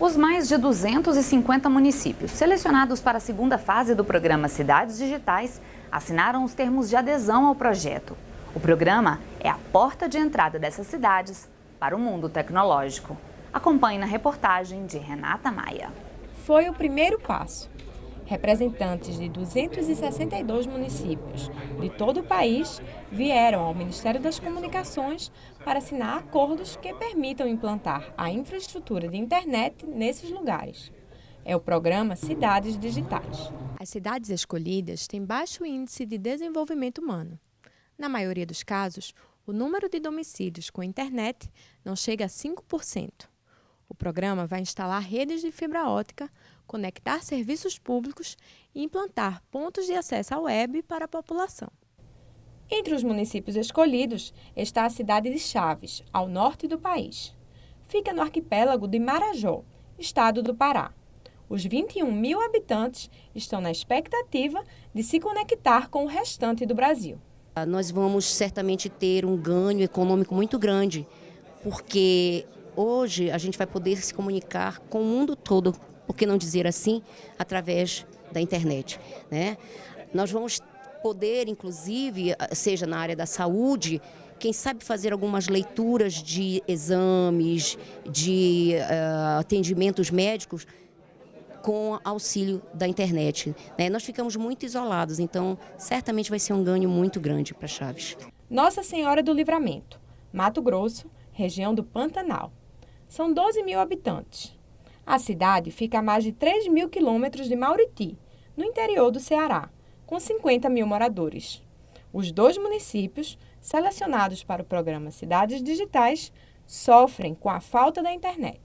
Os mais de 250 municípios selecionados para a segunda fase do programa Cidades Digitais assinaram os termos de adesão ao projeto. O programa é a porta de entrada dessas cidades para o mundo tecnológico. Acompanhe na reportagem de Renata Maia. Foi o primeiro passo. Representantes de 262 municípios de todo o país vieram ao Ministério das Comunicações para assinar acordos que permitam implantar a infraestrutura de internet nesses lugares. É o programa Cidades Digitais. As cidades escolhidas têm baixo índice de desenvolvimento humano. Na maioria dos casos, o número de domicílios com internet não chega a 5%. O programa vai instalar redes de fibra ótica, conectar serviços públicos e implantar pontos de acesso à web para a população. Entre os municípios escolhidos está a cidade de Chaves, ao norte do país. Fica no arquipélago de Marajó, estado do Pará. Os 21 mil habitantes estão na expectativa de se conectar com o restante do Brasil. Nós vamos certamente ter um ganho econômico muito grande, porque hoje a gente vai poder se comunicar com o mundo todo, por que não dizer assim, através da internet. Né? Nós vamos poder, inclusive, seja na área da saúde, quem sabe fazer algumas leituras de exames, de uh, atendimentos médicos com auxílio da internet. Né? Nós ficamos muito isolados, então certamente vai ser um ganho muito grande para Chaves. Nossa Senhora do Livramento, Mato Grosso, região do Pantanal. São 12 mil habitantes. A cidade fica a mais de 3 mil quilômetros de Mauriti, no interior do Ceará, com 50 mil moradores. Os dois municípios, selecionados para o programa Cidades Digitais, sofrem com a falta da internet.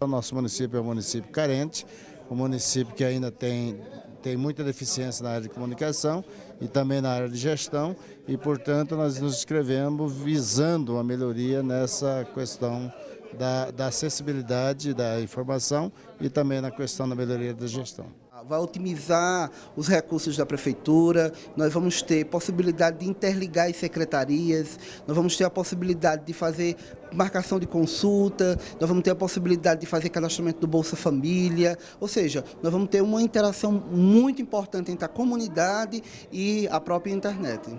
O nosso município é um município carente, um município que ainda tem, tem muita deficiência na área de comunicação e também na área de gestão e, portanto, nós nos inscrevemos visando uma melhoria nessa questão da, da acessibilidade da informação e também na questão da melhoria da gestão vai otimizar os recursos da prefeitura, nós vamos ter possibilidade de interligar as secretarias, nós vamos ter a possibilidade de fazer marcação de consulta, nós vamos ter a possibilidade de fazer cadastramento do Bolsa Família, ou seja, nós vamos ter uma interação muito importante entre a comunidade e a própria internet.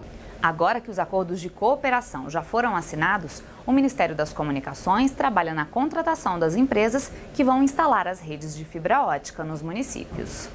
Agora que os acordos de cooperação já foram assinados, o Ministério das Comunicações trabalha na contratação das empresas que vão instalar as redes de fibra ótica nos municípios.